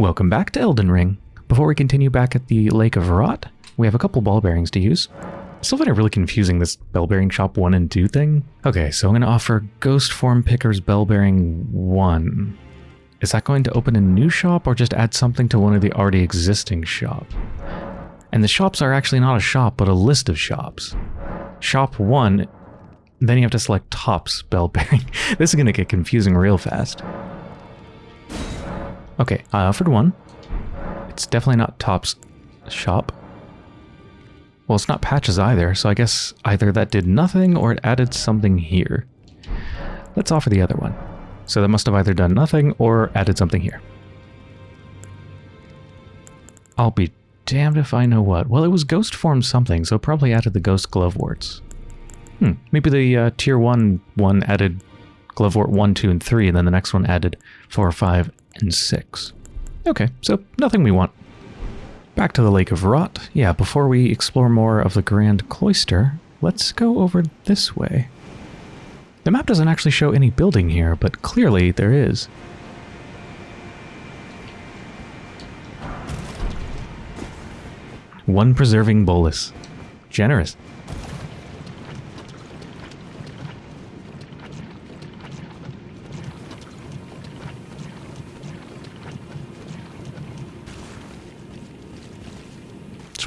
Welcome back to Elden Ring. Before we continue back at the Lake of Rot, we have a couple bell bearings to use. Still find it really confusing, this bell bearing shop 1 and 2 thing. Okay, so I'm going to offer Ghost Form Picker's bell bearing 1. Is that going to open a new shop or just add something to one of the already existing shop? And the shops are actually not a shop, but a list of shops. Shop 1, then you have to select Tops bell bearing. this is going to get confusing real fast. Okay, I offered one. It's definitely not Top's shop. Well, it's not Patches either, so I guess either that did nothing or it added something here. Let's offer the other one. So that must have either done nothing or added something here. I'll be damned if I know what. Well, it was ghost form something, so probably added the ghost gloveworts. Hmm, maybe the uh, tier 1 one added glovewort 1, 2, and 3, and then the next one added 4, 5, and 6. Okay, so nothing we want. Back to the Lake of Rot. Yeah, before we explore more of the Grand Cloister, let's go over this way. The map doesn't actually show any building here, but clearly there is. One preserving bolus. Generous.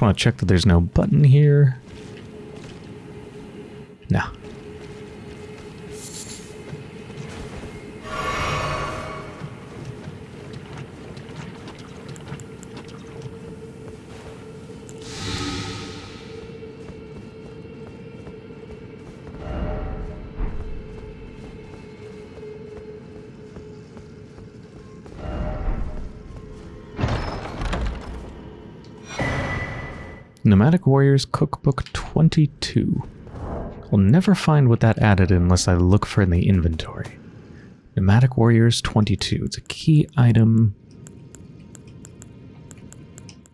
Just want to check that there's no button here. No. Nomadic Warriors Cookbook 22. I'll never find what that added unless I look for in the inventory. Nomadic Warriors 22. It's a key item.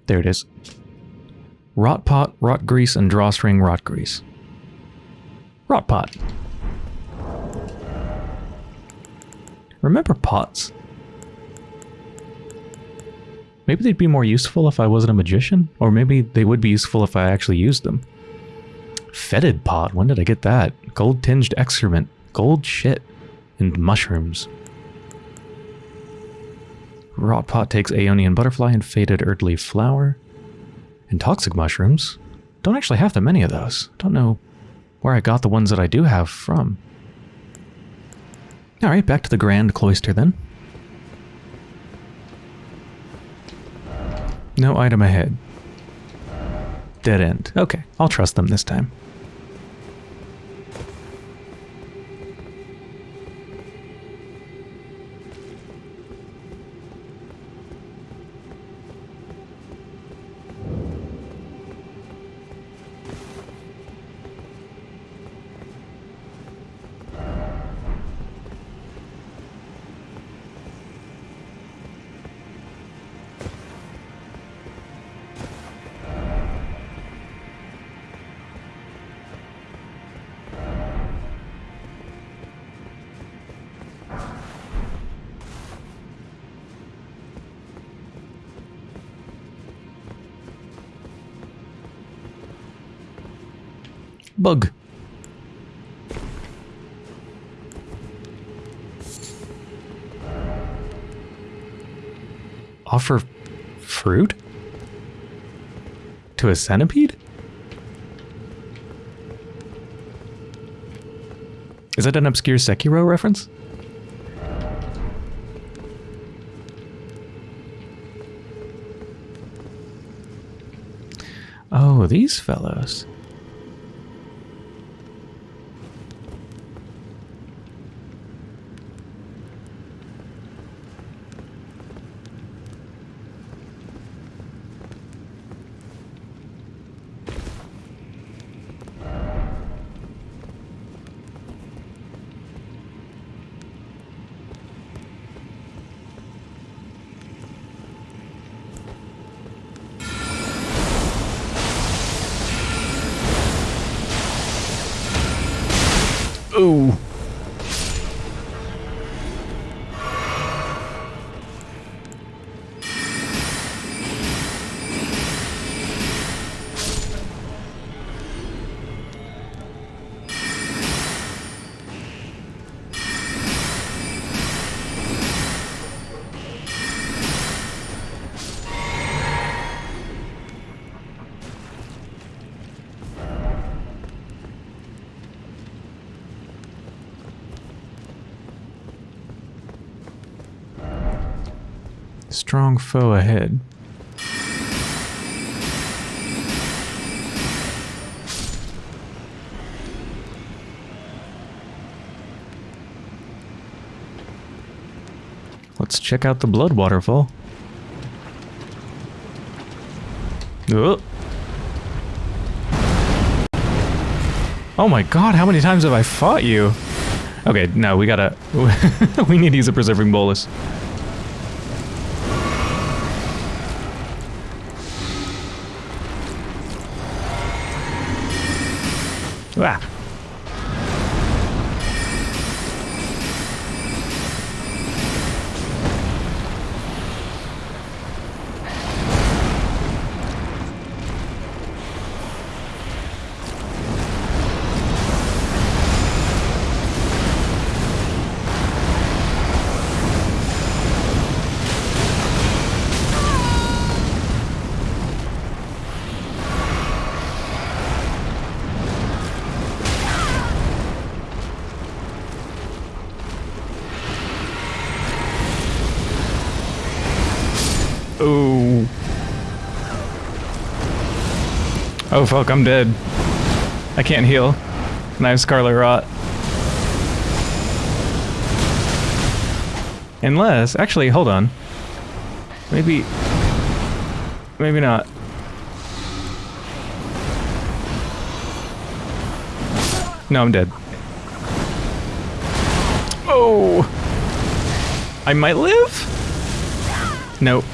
There it is. Rot pot, rot grease, and drawstring rot grease. Rot pot. Remember pots? Maybe they'd be more useful if I wasn't a magician, or maybe they would be useful if I actually used them. Fetid pot, when did I get that? Gold tinged excrement, gold shit, and mushrooms. Rot pot takes Aeonian butterfly and faded earthly flower. And toxic mushrooms. Don't actually have that many of those. Don't know where I got the ones that I do have from. Alright, back to the Grand Cloister then. No item ahead. Dead end. Okay, I'll trust them this time. Offer fruit? To a centipede? Is that an obscure Sekiro reference? Oh, these fellows. Ooh. Strong foe ahead. Let's check out the blood waterfall. Oh. Oh my god, how many times have I fought you? Okay, no, we gotta... we need to use a preserving bolus. Oh fuck, I'm dead. I can't heal. And I have Scarlet Rot. Unless, actually, hold on. Maybe... Maybe not. No, I'm dead. Oh! I might live? Nope.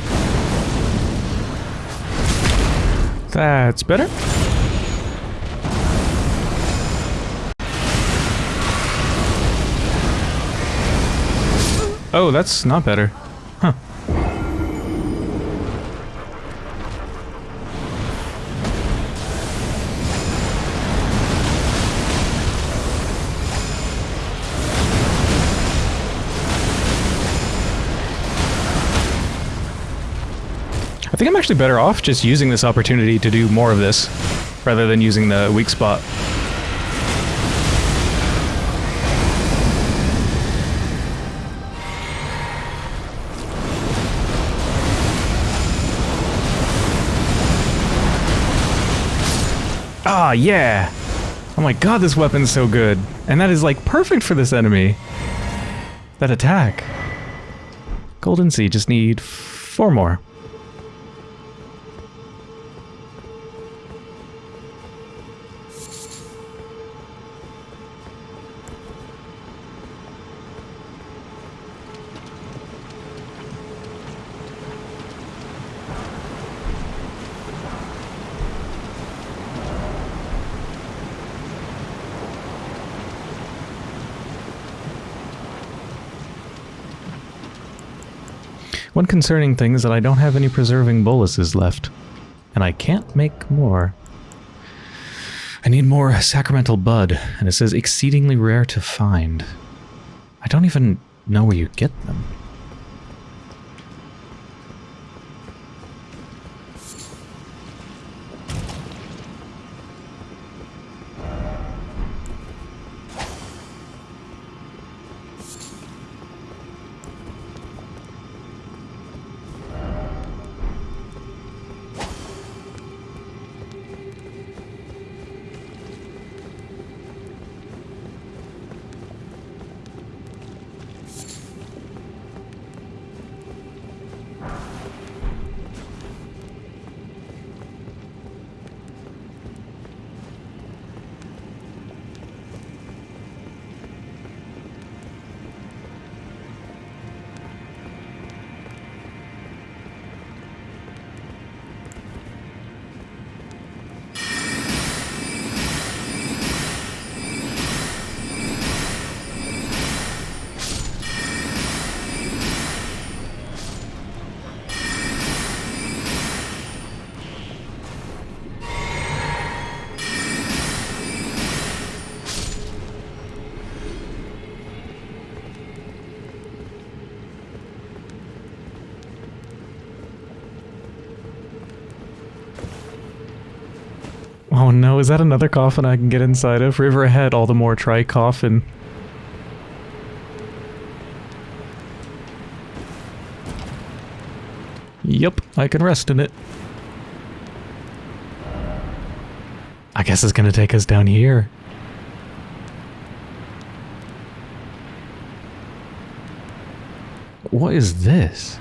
That's better. Oh, that's not better. I think I'm actually better off just using this opportunity to do more of this, rather than using the weak spot. Ah, yeah! Oh my god, this weapon's so good. And that is, like, perfect for this enemy. That attack. Golden Seed, just need four more. One concerning thing is that I don't have any preserving boluses left. And I can't make more. I need more sacramental bud, and it says exceedingly rare to find. I don't even know where you get them. Is that another coffin I can get inside of? River ahead, all the more try coffin. Yep, I can rest in it. I guess it's gonna take us down here. What is this?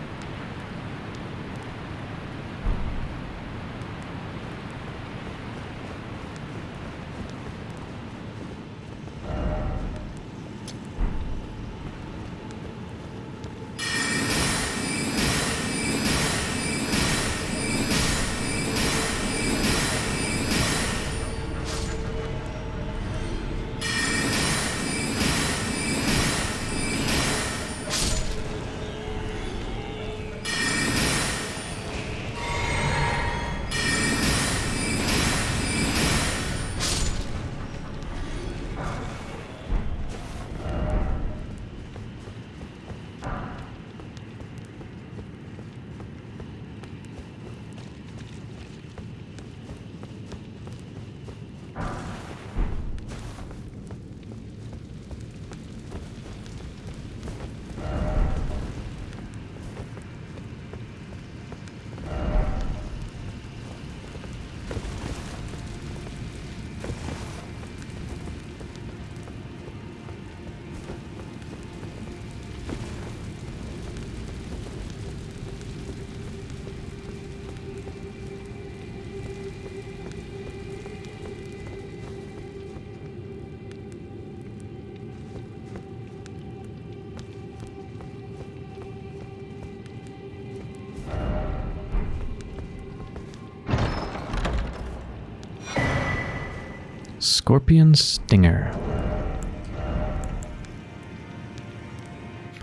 Scorpion Stinger.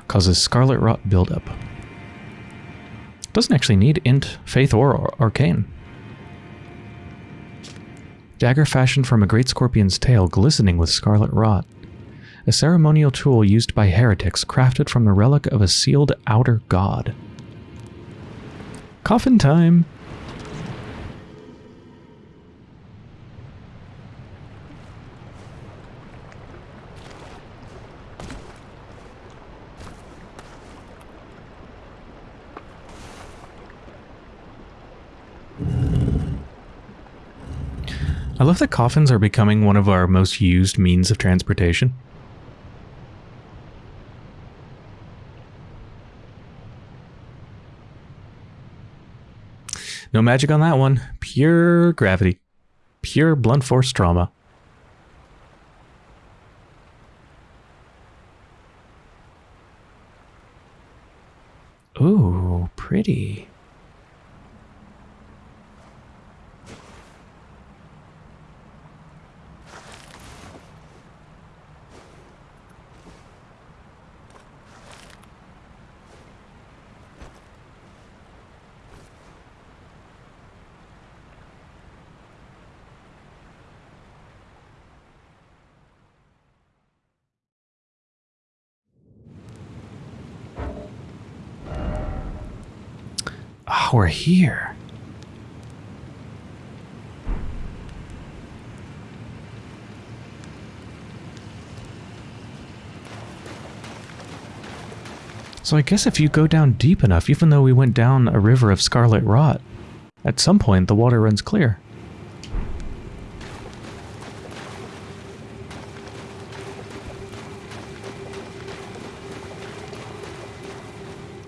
Causes Scarlet Rot buildup. Doesn't actually need Int, Faith, or Arcane. Dagger fashioned from a great scorpion's tail glistening with scarlet rot. A ceremonial tool used by heretics crafted from the relic of a sealed outer god. Coffin time! Love that coffins are becoming one of our most used means of transportation. No magic on that one. Pure gravity. Pure blunt force trauma. Ooh, pretty. We're here. So I guess if you go down deep enough, even though we went down a river of scarlet rot, at some point the water runs clear.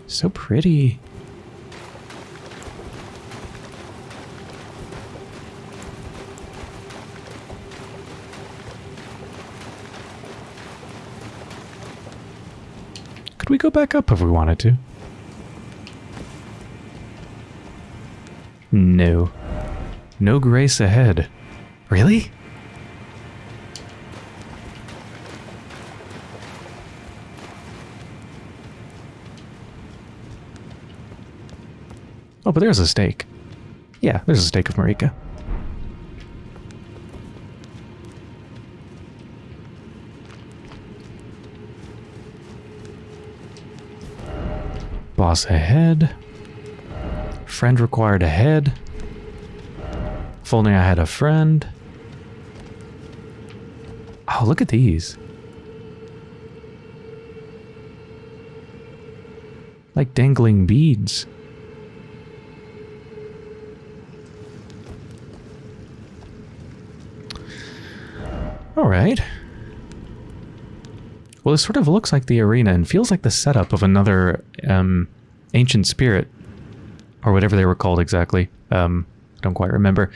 So pretty. Back up if we wanted to? No. No grace ahead. Really? Oh, but there's a stake. Yeah, there's a stake of Marika. Boss ahead. Friend required ahead. If only I had a friend. Oh, look at these. Like dangling beads. All right. Well, this sort of looks like the arena and feels like the setup of another um, ancient spirit, or whatever they were called exactly. Um, I don't quite remember.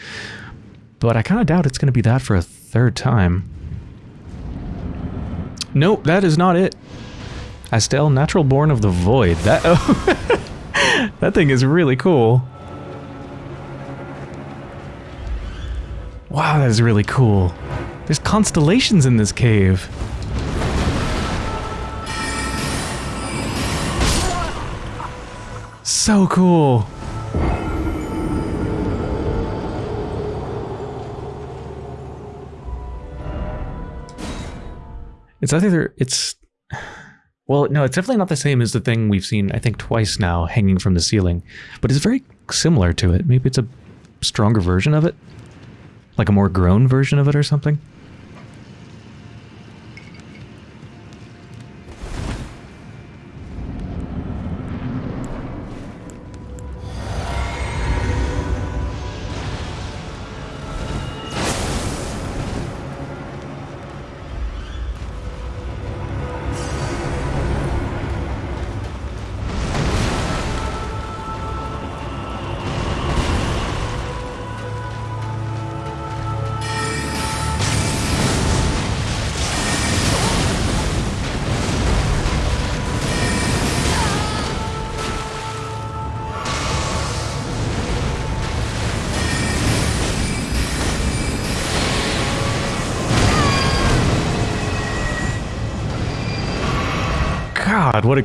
But I kind of doubt it's going to be that for a third time. Nope, that is not it. Astel, natural born of the void. That oh, that thing is really cool. Wow, that is really cool. There's constellations in this cave. So cool. It's either it's well, no, it's definitely not the same as the thing we've seen I think twice now hanging from the ceiling, but it's very similar to it. Maybe it's a stronger version of it, like a more grown version of it or something.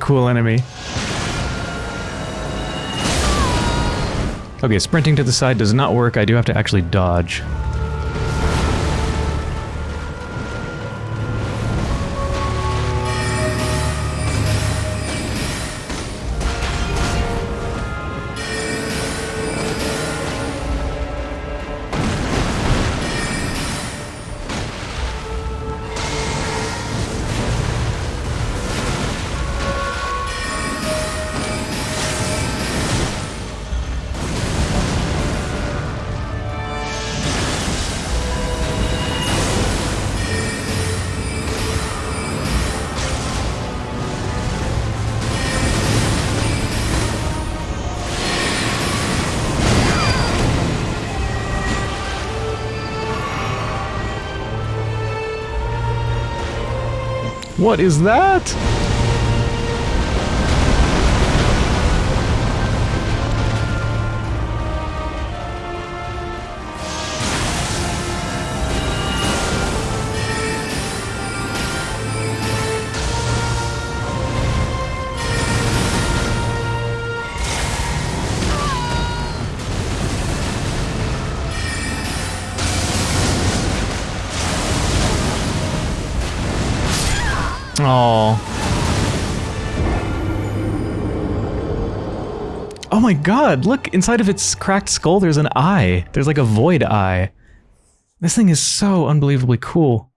Cool enemy. Okay, sprinting to the side does not work. I do have to actually dodge. What is that? My god, look, inside of its cracked skull there's an eye. There's like a void eye. This thing is so unbelievably cool.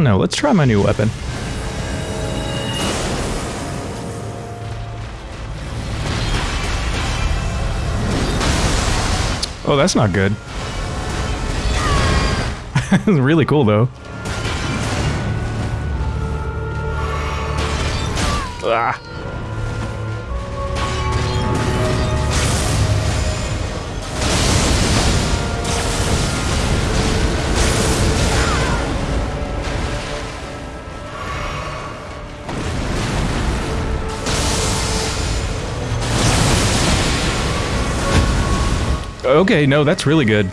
Don't know. Let's try my new weapon. Oh, that's not good. really cool, though. Ah. Okay, no, that's really good.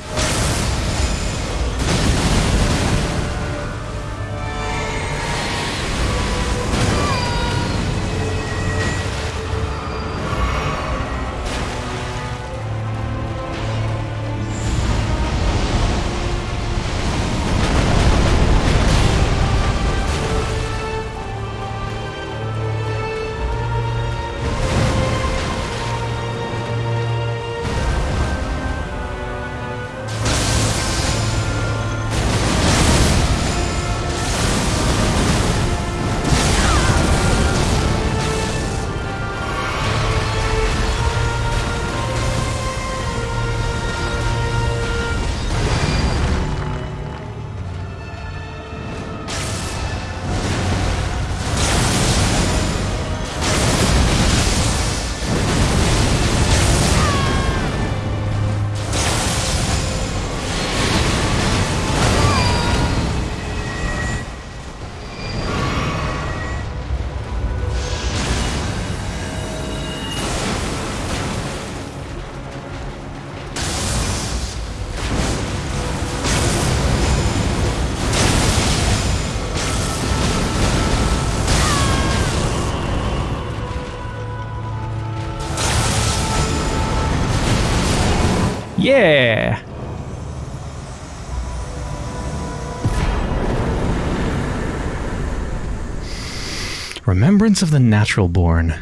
Remembrance of the Natural Born.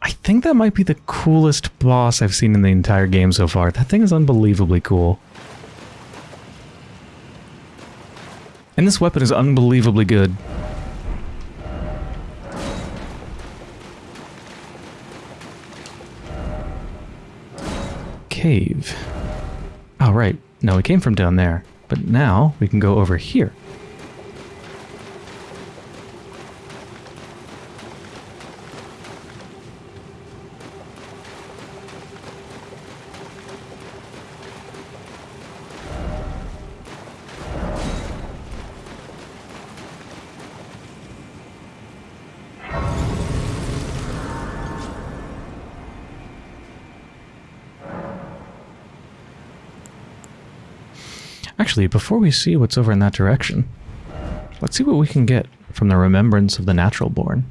I think that might be the coolest boss I've seen in the entire game so far. That thing is unbelievably cool. And this weapon is unbelievably good. Cave. Oh, right. No, we came from down there. But now we can go over here. Actually, before we see what's over in that direction, let's see what we can get from the remembrance of the natural born.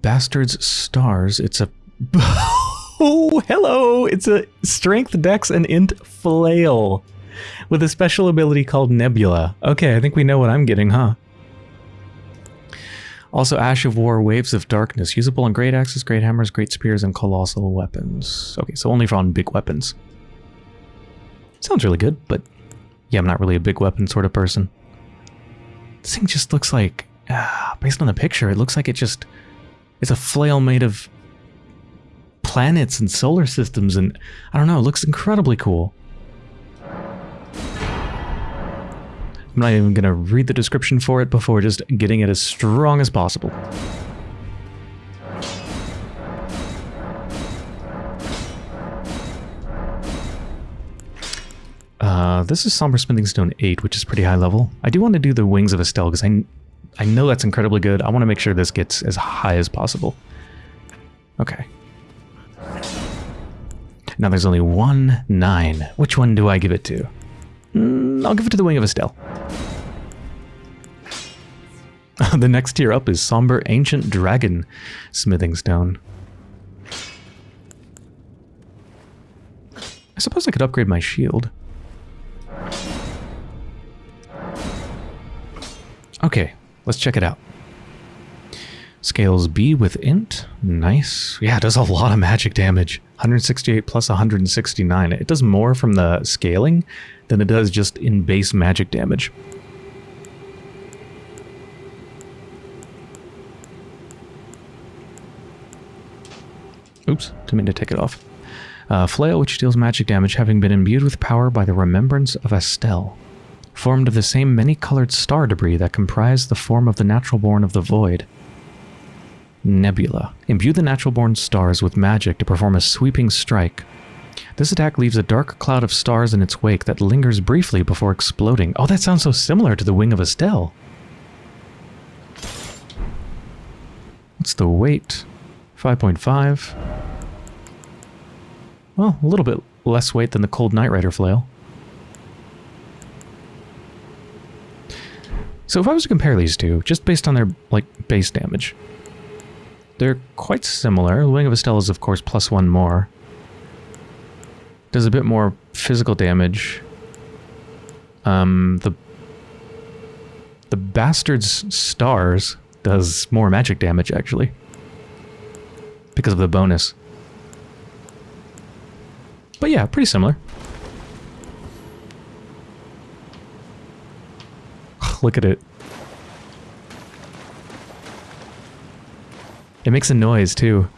Bastards stars, it's a... oh, hello! It's a strength, dex, and int flail with a special ability called Nebula. Okay, I think we know what I'm getting, huh? Also, Ash of War, Waves of Darkness, usable on great axes, great hammers, great spears, and colossal weapons. Okay, so only for on big weapons. Sounds really good, but yeah, I'm not really a big weapon sort of person. This thing just looks like, uh, based on the picture, it looks like it just, it's a flail made of planets and solar systems and, I don't know, it looks incredibly cool. I'm not even going to read the description for it before just getting it as strong as possible. Uh, this is Somber Smithing Stone 8, which is pretty high level. I do want to do the Wings of Astel because I, I know that's incredibly good. I want to make sure this gets as high as possible. Okay. Now there's only one 9. Which one do I give it to? Mm, I'll give it to the Wing of Astel. the next tier up is Somber Ancient Dragon Smithing Stone. I suppose I could upgrade my shield. Okay, let's check it out. Scales B with int. Nice. Yeah, it does a lot of magic damage. 168 plus 169. It does more from the scaling than it does just in base magic damage. Oops, didn't mean to take it off. Uh, flail, which deals magic damage, having been imbued with power by the remembrance of Astel formed of the same many-colored star debris that comprised the form of the natural-born of the void. Nebula. Imbue the natural-born stars with magic to perform a sweeping strike. This attack leaves a dark cloud of stars in its wake that lingers briefly before exploding. Oh, that sounds so similar to the Wing of Astel. What's the weight? 5.5. Well, a little bit less weight than the Cold Night Rider flail. So if I was to compare these two, just based on their like base damage, they're quite similar. Wing of Astel is of course plus one more. Does a bit more physical damage. Um, the the Bastard's Stars does more magic damage actually. Because of the bonus. But yeah, pretty similar. Look at it. It makes a noise too.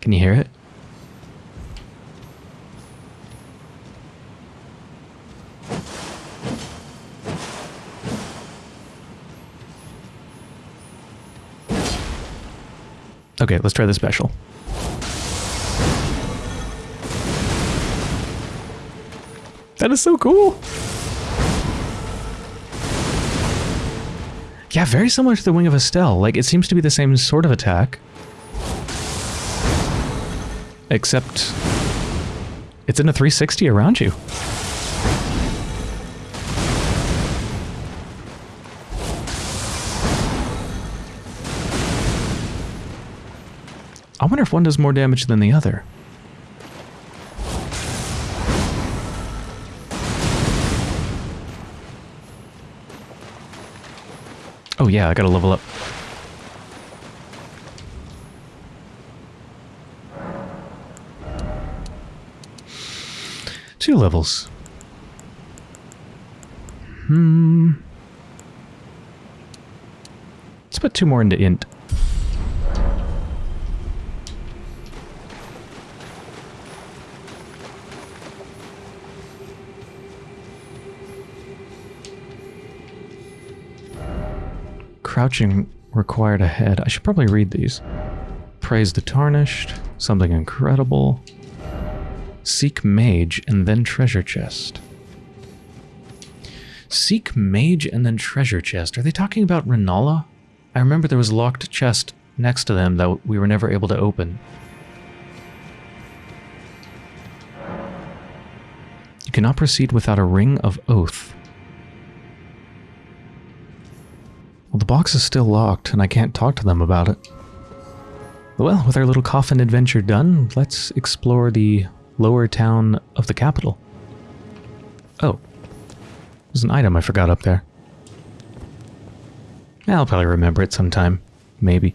Can you hear it? Okay, let's try the special. That is so cool! Yeah, very similar to the Wing of Astel. Like, it seems to be the same sort of attack. Except... It's in a 360 around you. I wonder if one does more damage than the other. Oh yeah, I gotta level up. Two levels. Hmm. Let's put two more into int. Crouching required ahead. I should probably read these. Praise the Tarnished. Something incredible. Seek Mage and then Treasure Chest. Seek Mage and then Treasure Chest. Are they talking about Renala? I remember there was a locked chest next to them that we were never able to open. You cannot proceed without a Ring of Oath. Box is still locked, and I can't talk to them about it. Well, with our little coffin adventure done, let's explore the lower town of the capital. Oh. There's an item I forgot up there. I'll probably remember it sometime. Maybe.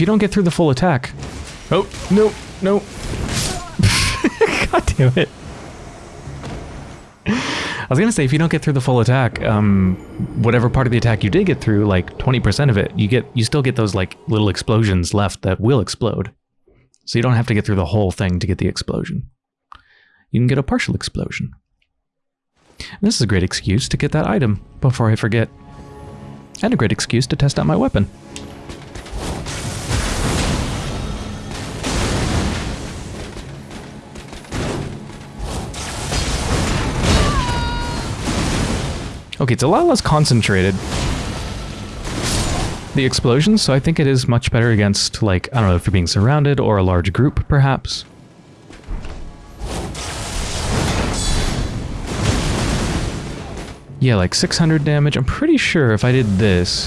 If you don't get through the full attack. Oh, no, no. God damn it. I was gonna say, if you don't get through the full attack, um, whatever part of the attack you did get through, like 20% of it, you get you still get those like little explosions left that will explode. So you don't have to get through the whole thing to get the explosion. You can get a partial explosion. And this is a great excuse to get that item before I forget. And a great excuse to test out my weapon. Okay, it's a lot less concentrated. The explosions, so I think it is much better against, like, I don't know if you're being surrounded or a large group, perhaps. Yeah, like 600 damage. I'm pretty sure if I did this...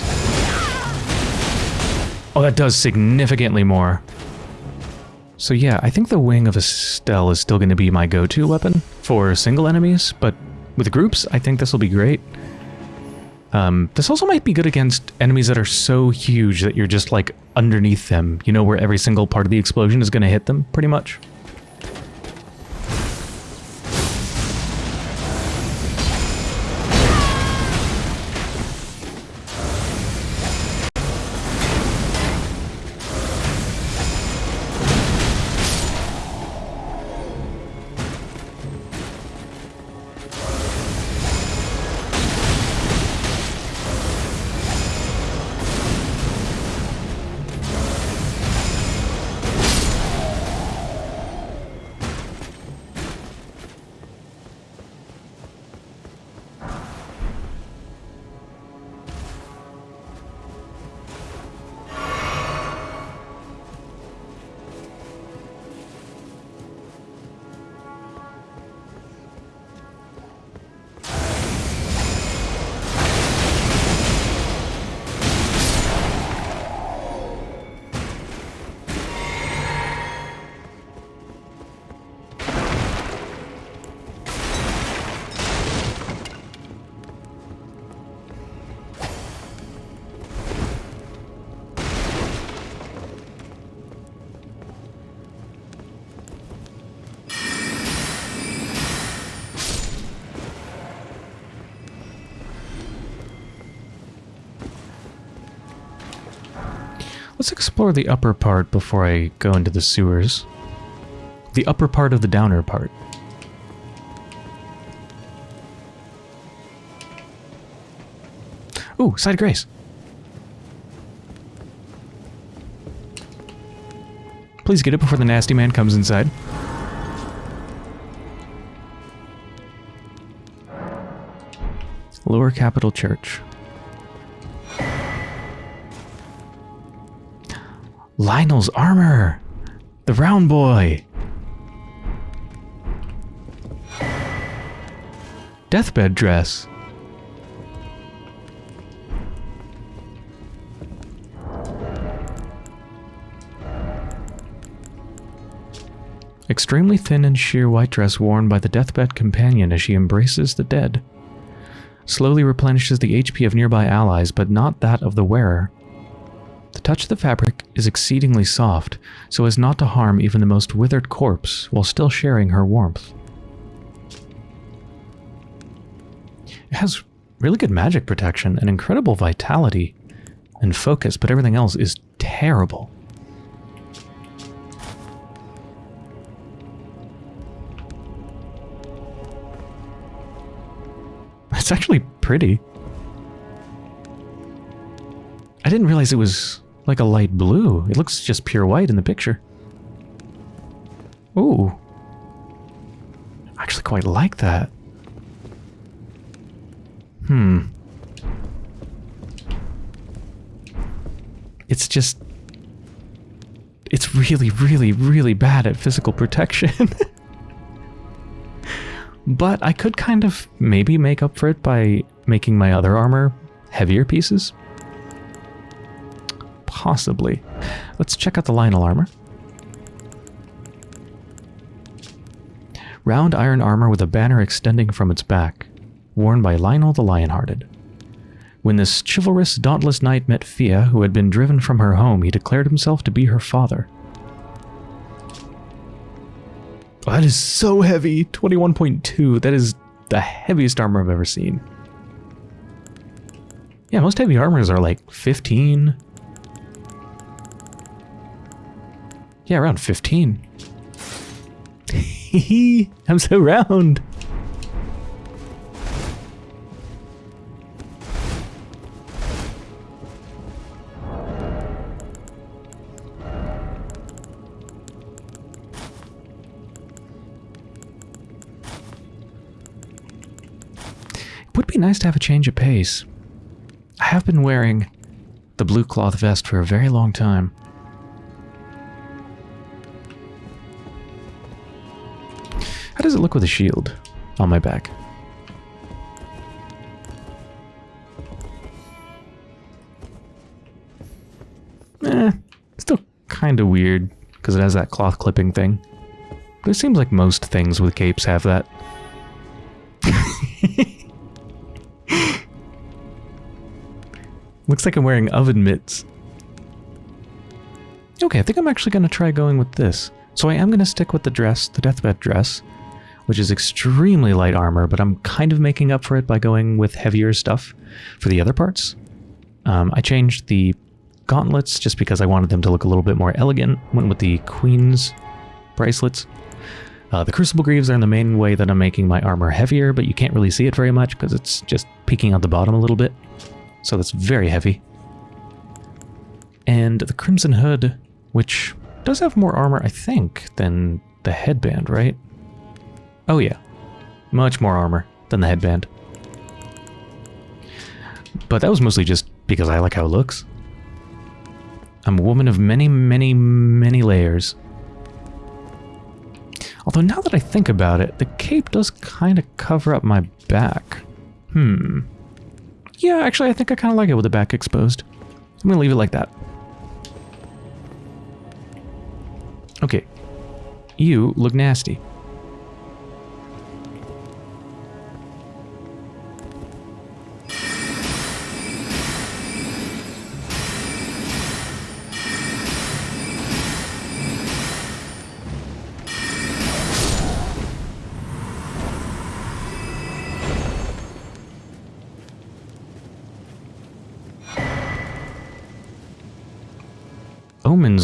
Oh, that does significantly more. So yeah, I think the Wing of Astel is still going to be my go-to weapon for single enemies, but with groups, I think this will be great. Um, this also might be good against enemies that are so huge that you're just like underneath them, you know, where every single part of the explosion is going to hit them, pretty much. Let's explore the upper part before I go into the sewers. The upper part of the downer part. Ooh, side grace. Please get it before the nasty man comes inside. Lower Capital Church. Lionel's armor! The round boy! Deathbed dress. Extremely thin and sheer white dress worn by the deathbed companion as she embraces the dead. Slowly replenishes the HP of nearby allies, but not that of the wearer. The touch of the fabric is exceedingly soft, so as not to harm even the most withered corpse while still sharing her warmth. It has really good magic protection and incredible vitality and focus, but everything else is terrible. It's actually pretty. I didn't realize it was like a light blue. It looks just pure white in the picture. Ooh. I actually quite like that. Hmm. It's just... It's really, really, really bad at physical protection. but I could kind of maybe make up for it by making my other armor heavier pieces. Possibly. Let's check out the Lionel armor. Round iron armor with a banner extending from its back, worn by Lionel the Lionhearted. When this chivalrous, dauntless knight met Fia, who had been driven from her home, he declared himself to be her father. Oh, that is so heavy! 21.2. That is the heaviest armor I've ever seen. Yeah, most heavy armors are like 15, Yeah, around 15. I'm so round. It would be nice to have a change of pace. I have been wearing the blue cloth vest for a very long time. How does it look with a shield on my back? Eh, still kind of weird, because it has that cloth clipping thing. But it seems like most things with capes have that. Looks like I'm wearing oven mitts. Okay, I think I'm actually going to try going with this. So I am going to stick with the dress, the deathbed dress, which is extremely light armor, but I'm kind of making up for it by going with heavier stuff for the other parts. Um, I changed the gauntlets just because I wanted them to look a little bit more elegant. Went with the Queen's bracelets. Uh, the Crucible Greaves are in the main way that I'm making my armor heavier, but you can't really see it very much because it's just peeking out the bottom a little bit. So that's very heavy. And the Crimson Hood, which does have more armor, I think, than the headband, right? Oh yeah, much more armor than the headband. But that was mostly just because I like how it looks. I'm a woman of many, many, many layers. Although now that I think about it, the cape does kind of cover up my back. Hmm. Yeah, actually, I think I kind of like it with the back exposed. I'm going to leave it like that. Okay. You look nasty.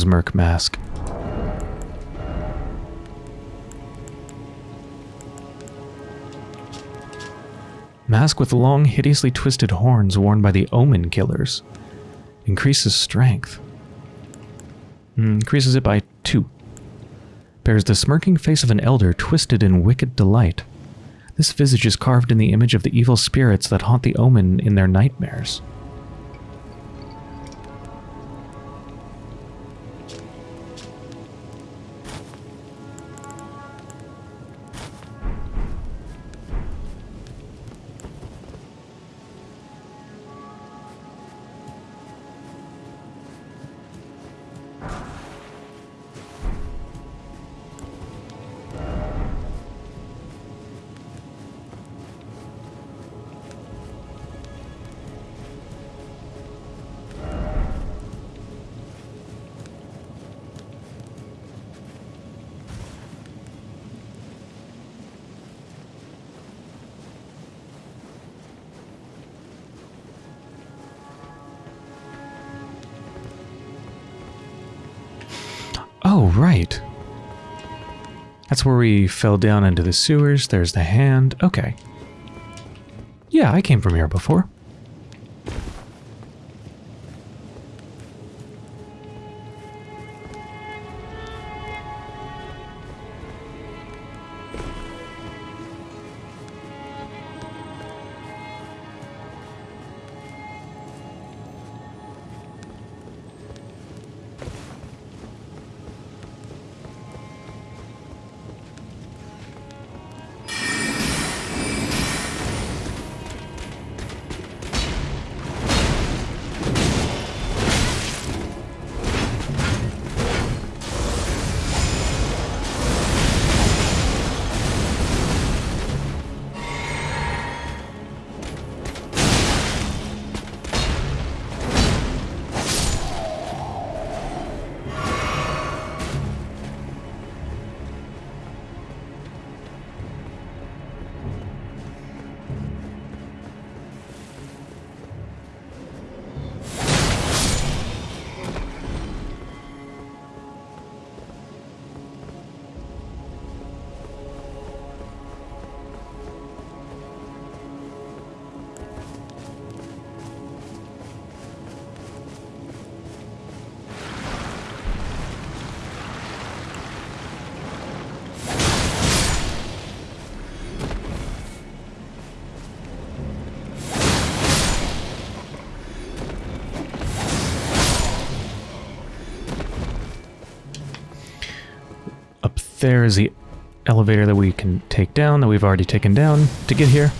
Merc Mask. Mask with long, hideously twisted horns worn by the Omen Killers. Increases strength. Mm, increases it by two. Bears the smirking face of an elder twisted in wicked delight. This visage is carved in the image of the evil spirits that haunt the Omen in their nightmares. That's where we fell down into the sewers. There's the hand. Okay. Yeah, I came from here before. There is the elevator that we can take down, that we've already taken down to get here.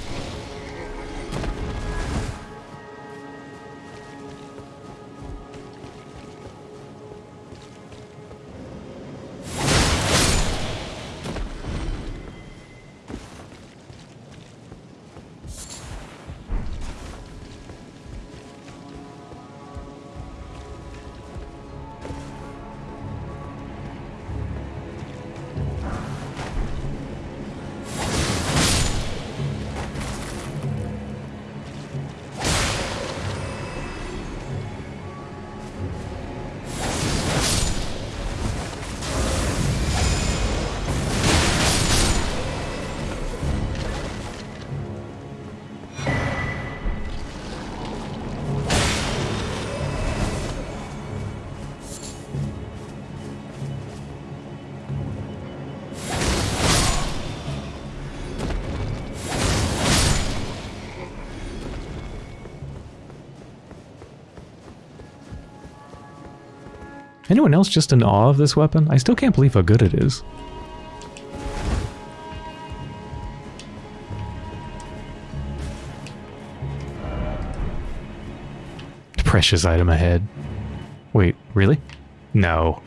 Anyone else just in awe of this weapon? I still can't believe how good it is. Precious item ahead. Wait, really? No.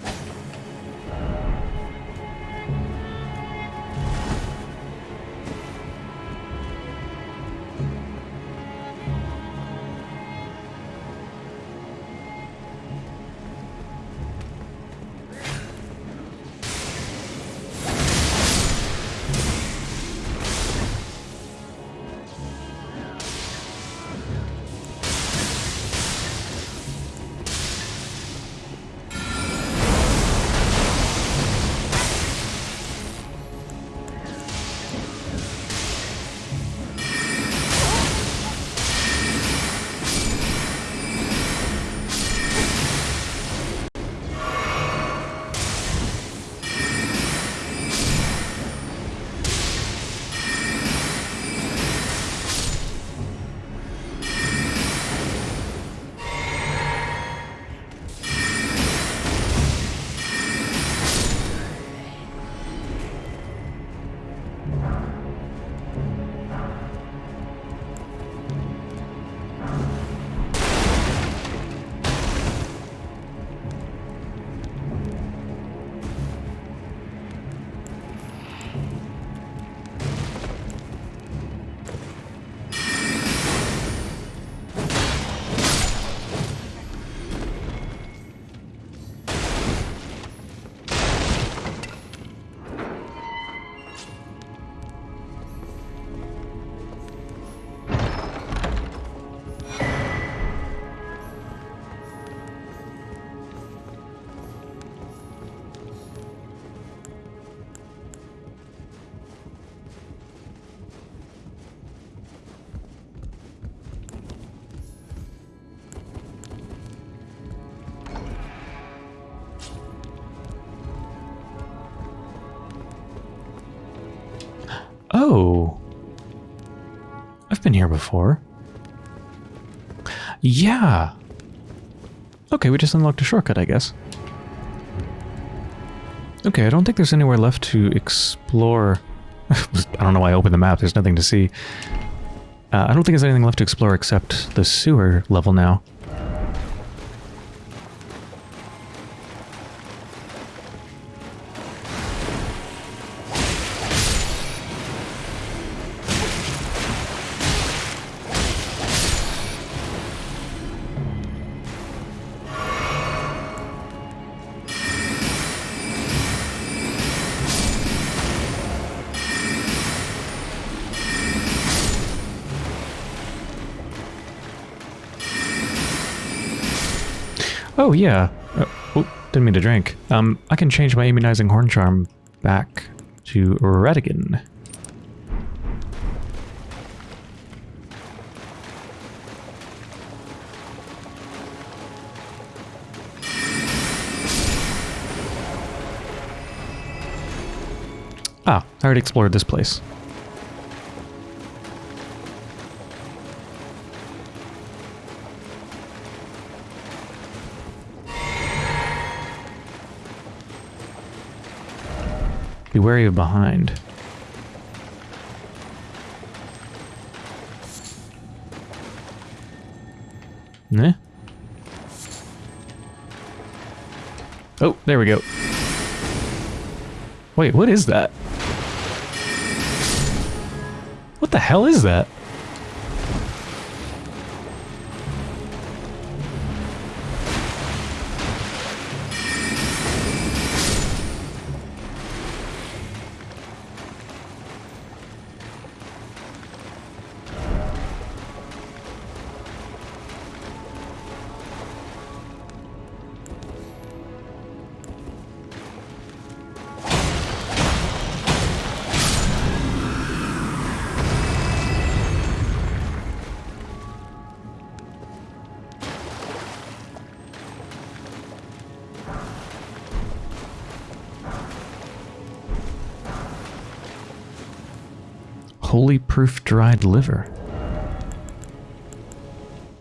Here before. Yeah. Okay, we just unlocked a shortcut, I guess. Okay, I don't think there's anywhere left to explore. I don't know why I opened the map. There's nothing to see. Uh, I don't think there's anything left to explore except the sewer level now. Oh, yeah. Uh, oh, didn't mean to drink. Um, I can change my immunizing horn charm back to Radagon. Ah, I already explored this place. Be wary of behind. Nah. Oh, there we go. Wait, what is that? What the hell is that? Proof Dried Liver.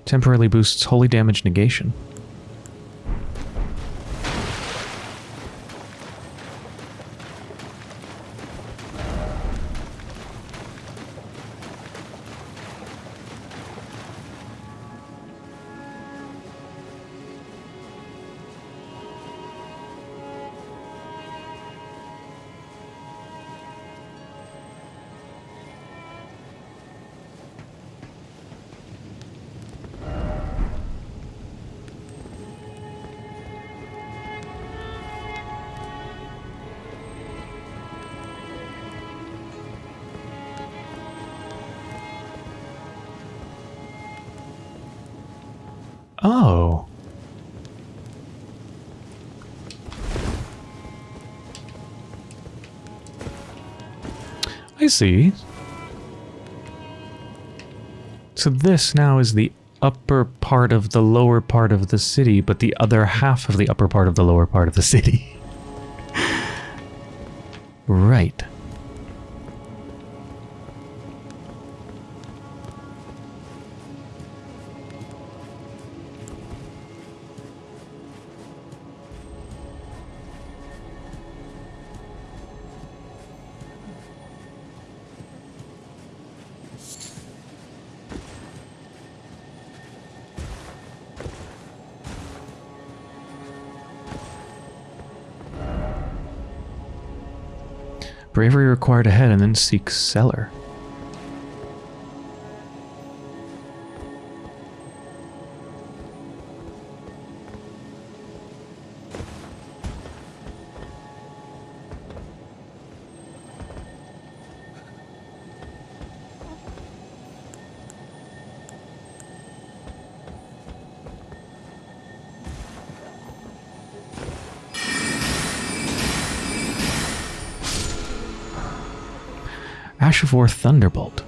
Temporarily boosts holy damage negation. See. So this now is the upper part of the lower part of the city, but the other half of the upper part of the lower part of the city. right. Bravery required ahead and then seek cellar. Ash Thunderbolt.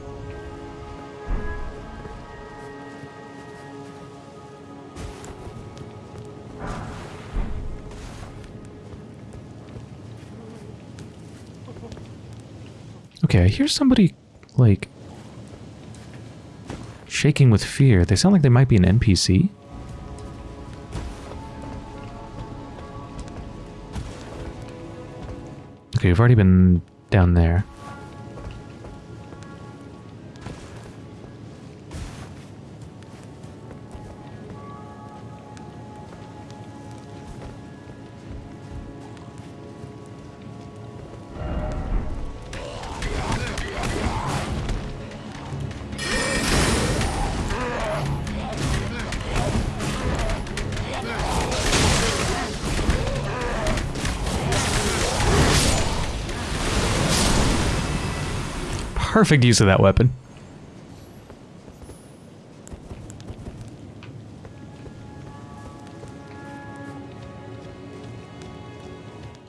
Okay, I hear somebody, like, shaking with fear. They sound like they might be an NPC. Okay, we've already been down there. Perfect use of that weapon.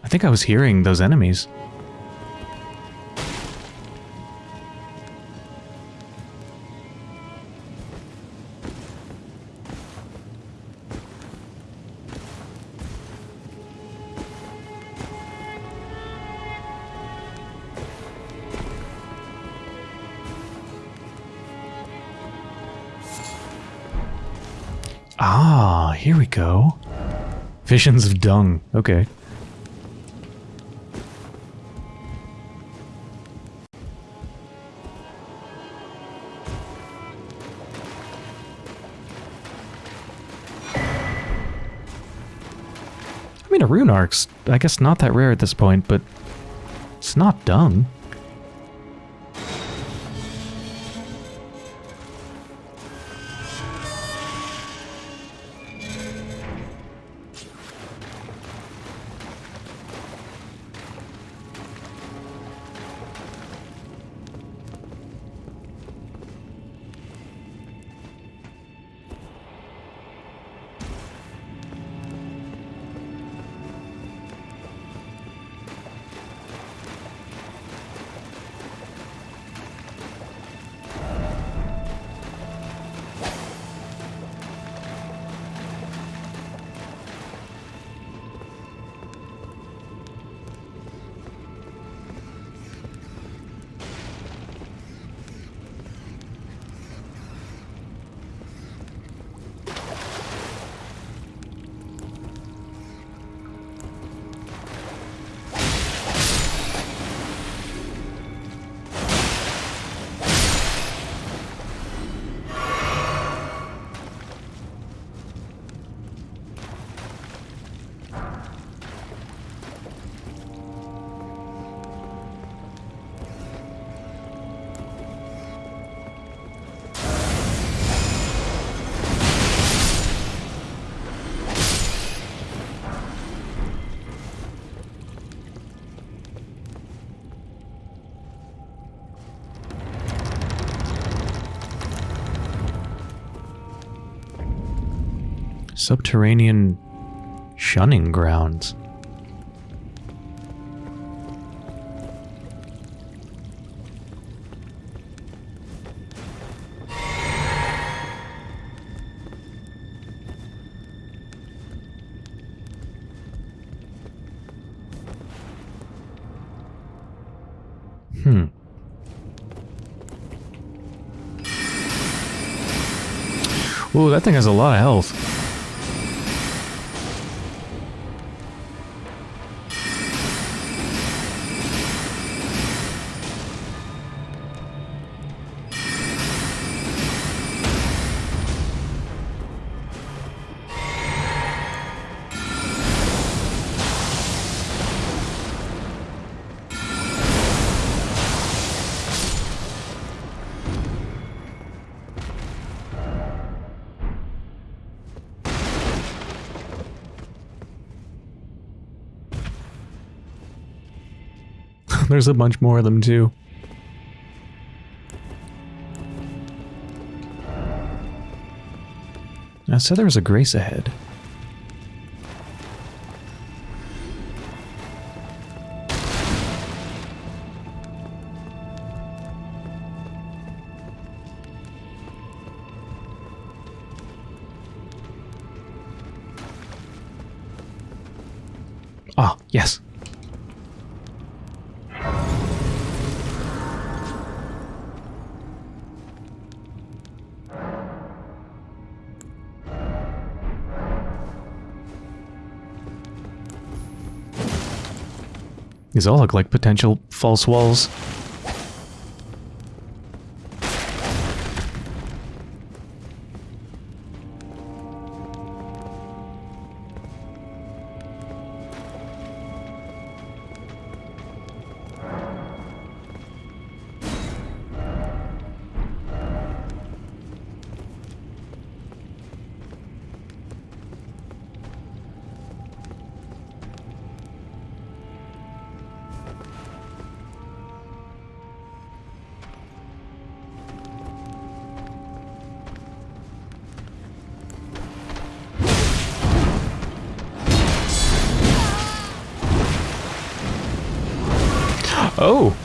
I think I was hearing those enemies. Visions of dung. Okay. I mean, a rune arc's, I guess, not that rare at this point, but it's not dung. Subterranean shunning grounds. Hmm. Ooh, that thing has a lot of health. There's a bunch more of them too. I said there was a grace ahead. All look like potential false walls. Oh!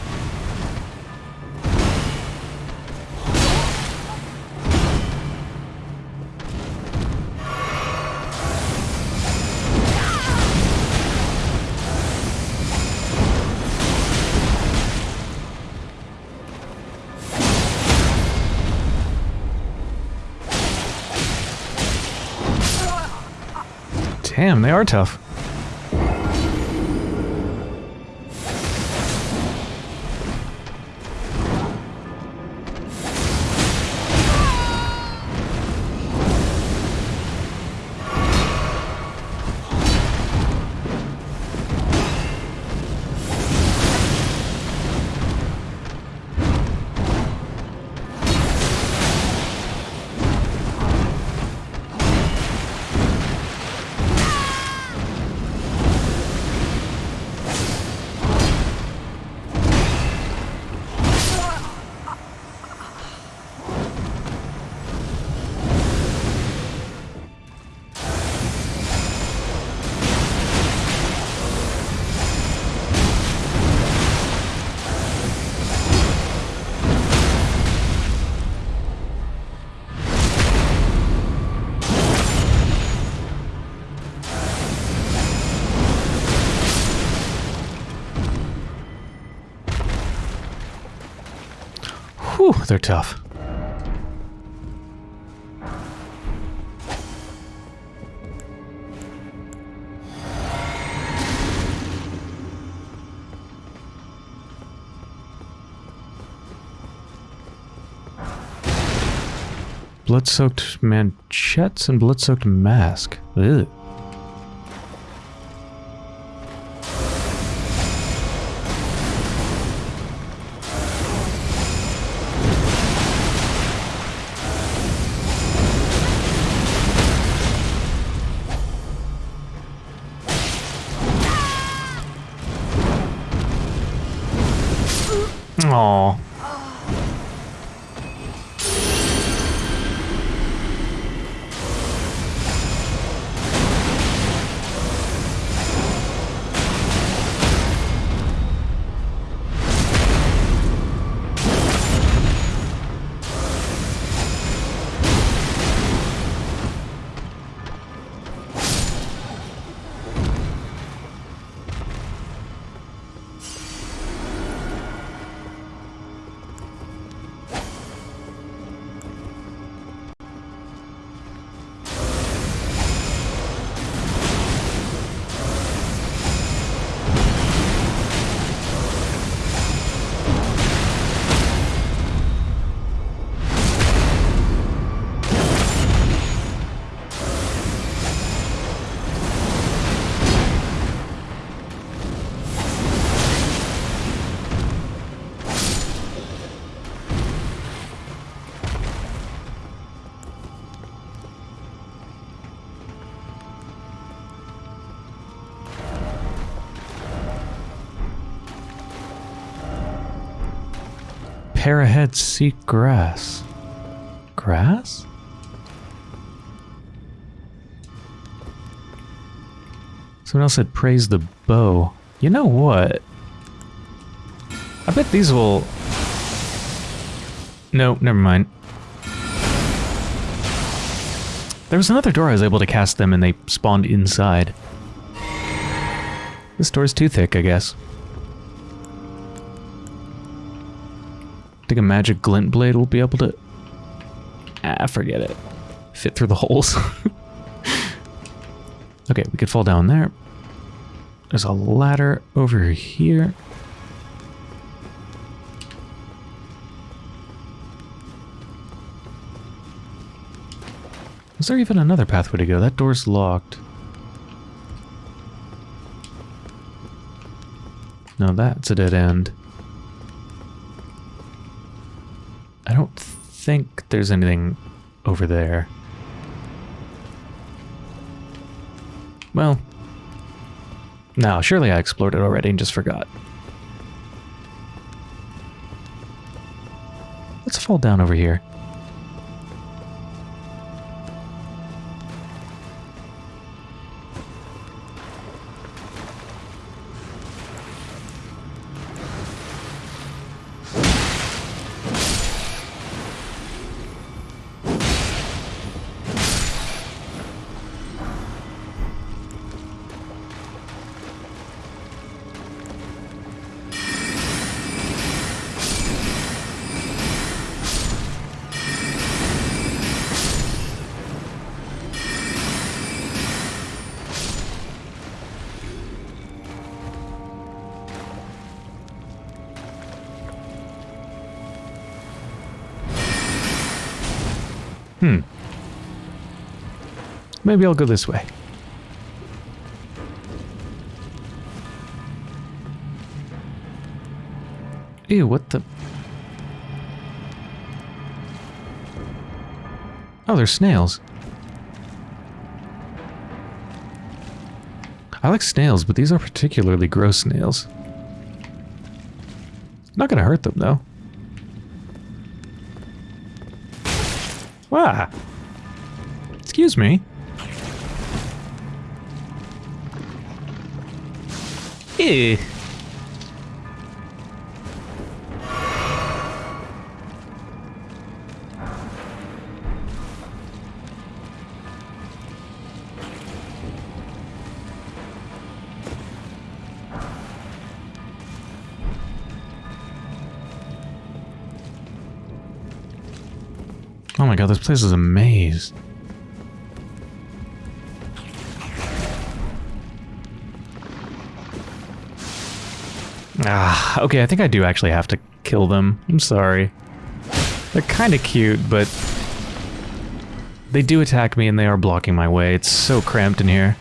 Damn, they are tough. Whew, they're tough. Blood-soaked manchettes and blood-soaked mask. Ugh. Ahead, seek grass. Grass? Someone else said praise the bow. You know what? I bet these will... No, never mind. There was another door I was able to cast them and they spawned inside. This door's too thick, I guess. Think a magic glint blade will be able to... Ah, forget it. Fit through the holes. okay, we could fall down there. There's a ladder over here. Is there even another pathway to go? That door's locked. No, that's a dead end. I don't think there's anything over there. Well, no, surely I explored it already and just forgot. Let's fall down over here. Maybe I'll go this way. Ew, what the... Oh, they're snails. I like snails, but these are particularly gross snails. Not gonna hurt them, though. Wow. Excuse me. Ew. Oh my god, this place is a maze. Ah, okay, I think I do actually have to kill them. I'm sorry. They're kind of cute, but they do attack me and they are blocking my way. It's so cramped in here.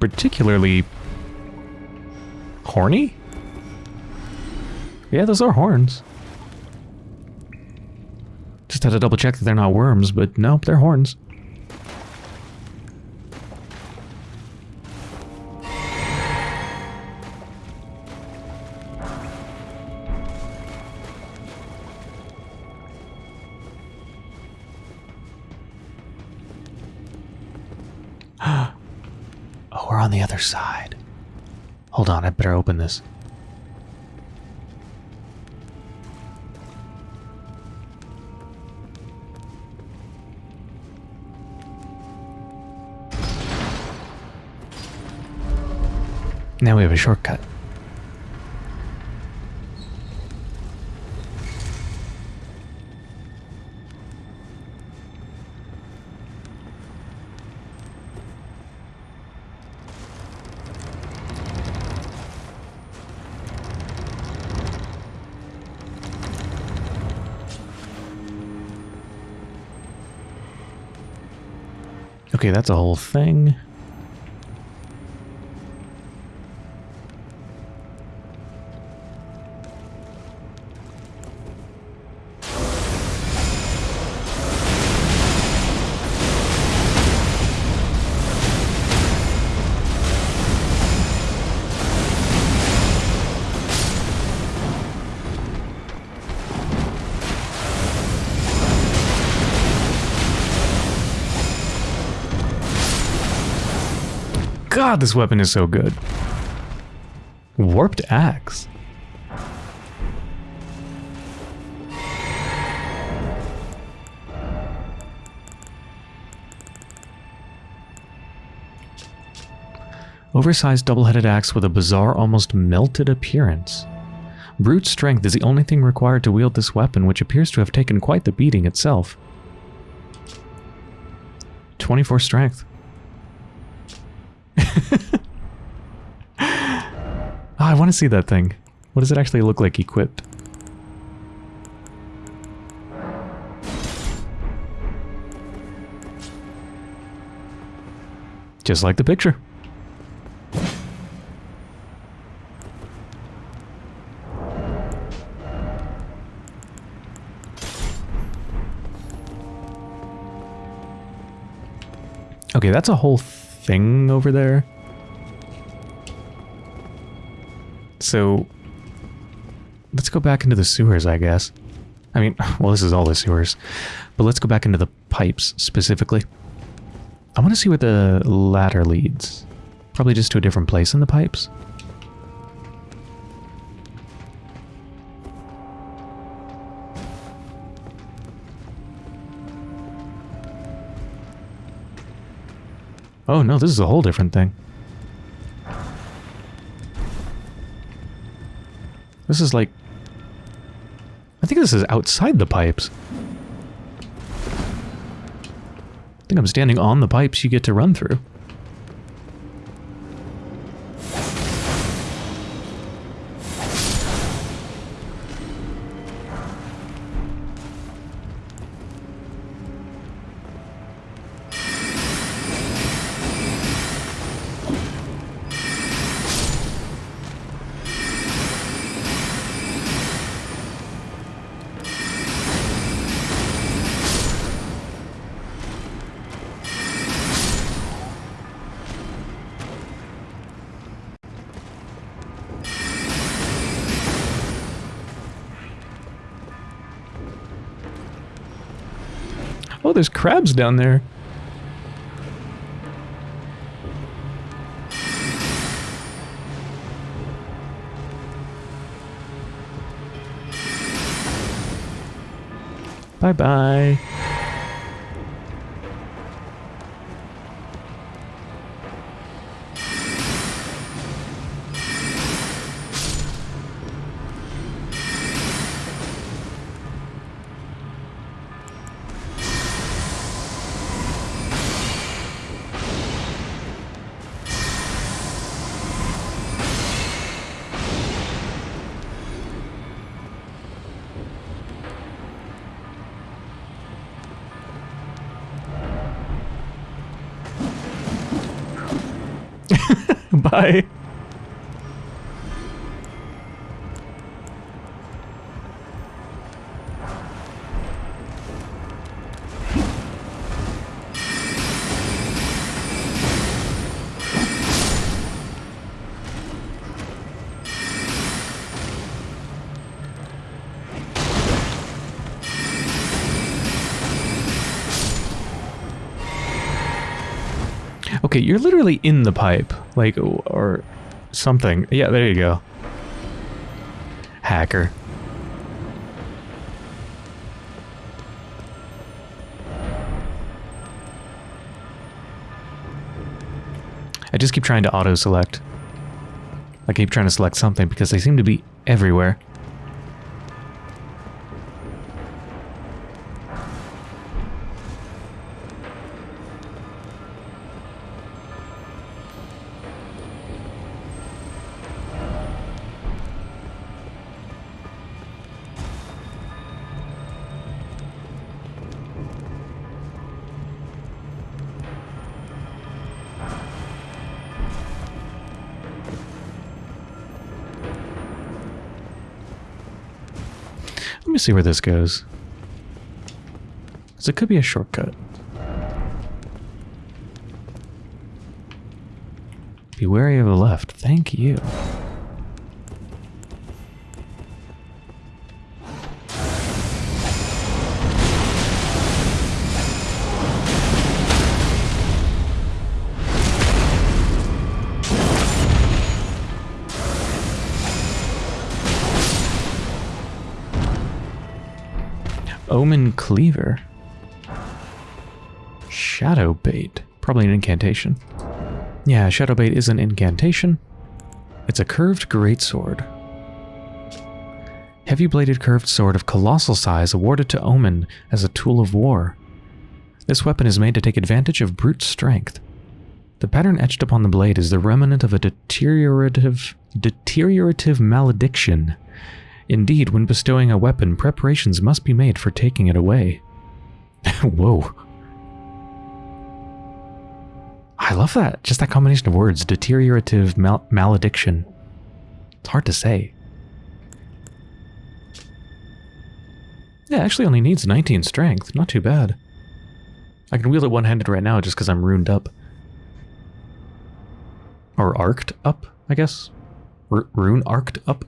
Particularly horny? Yeah, those are horns. Just had to double check that they're not worms, but nope, they're horns. Now we have a shortcut. Okay, that's a whole thing. God, this weapon is so good. Warped axe. Oversized double-headed axe with a bizarre, almost melted appearance. Brute strength is the only thing required to wield this weapon, which appears to have taken quite the beating itself. 24 strength. Oh, I want to see that thing. What does it actually look like equipped? Just like the picture. Okay, that's a whole thing over there. So, let's go back into the sewers, I guess. I mean, well, this is all the sewers. But let's go back into the pipes, specifically. I want to see where the ladder leads. Probably just to a different place in the pipes. Oh no, this is a whole different thing. This is like... I think this is outside the pipes. I think I'm standing on the pipes you get to run through. Crabs down there. Bye-bye. Bye. Okay, you're literally in the pipe, like, or something. Yeah, there you go. Hacker. I just keep trying to auto-select. I keep trying to select something because they seem to be everywhere. See where this goes. Because it could be a shortcut. Be wary of the left. Thank you. Omen Cleaver. Shadow Bait. Probably an incantation. Yeah, Shadow Bait is an incantation. It's a curved greatsword. Heavy-bladed curved sword of colossal size awarded to Omen as a tool of war. This weapon is made to take advantage of brute strength. The pattern etched upon the blade is the remnant of a deteriorative, deteriorative malediction. Indeed, when bestowing a weapon, preparations must be made for taking it away. Whoa. I love that. Just that combination of words. Deteriorative mal malediction. It's hard to say. Yeah, actually only needs 19 strength. Not too bad. I can wield it one-handed right now just because I'm runed up. Or arced up, I guess. R rune arced up.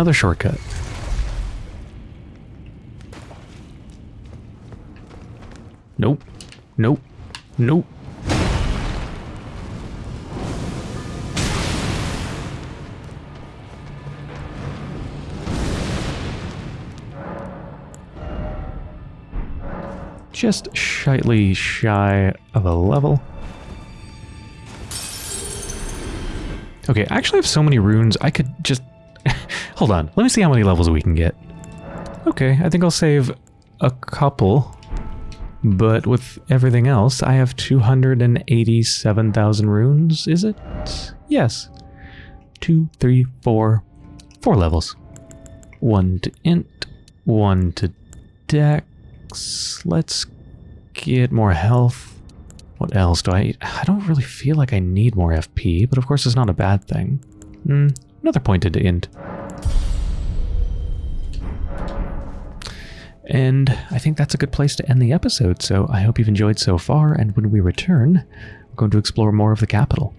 Another shortcut. Nope. Nope. Nope. Just slightly shy of a level. Okay, I actually have so many runes, I could Hold on, let me see how many levels we can get. Okay, I think I'll save a couple. But with everything else, I have 287,000 runes, is it? Yes. Two, three, four, four levels. One to int, one to dex. Let's get more health. What else do I... I don't really feel like I need more FP, but of course it's not a bad thing. Mm, another pointed to int. And I think that's a good place to end the episode, so I hope you've enjoyed so far, and when we return, we're going to explore more of the capital.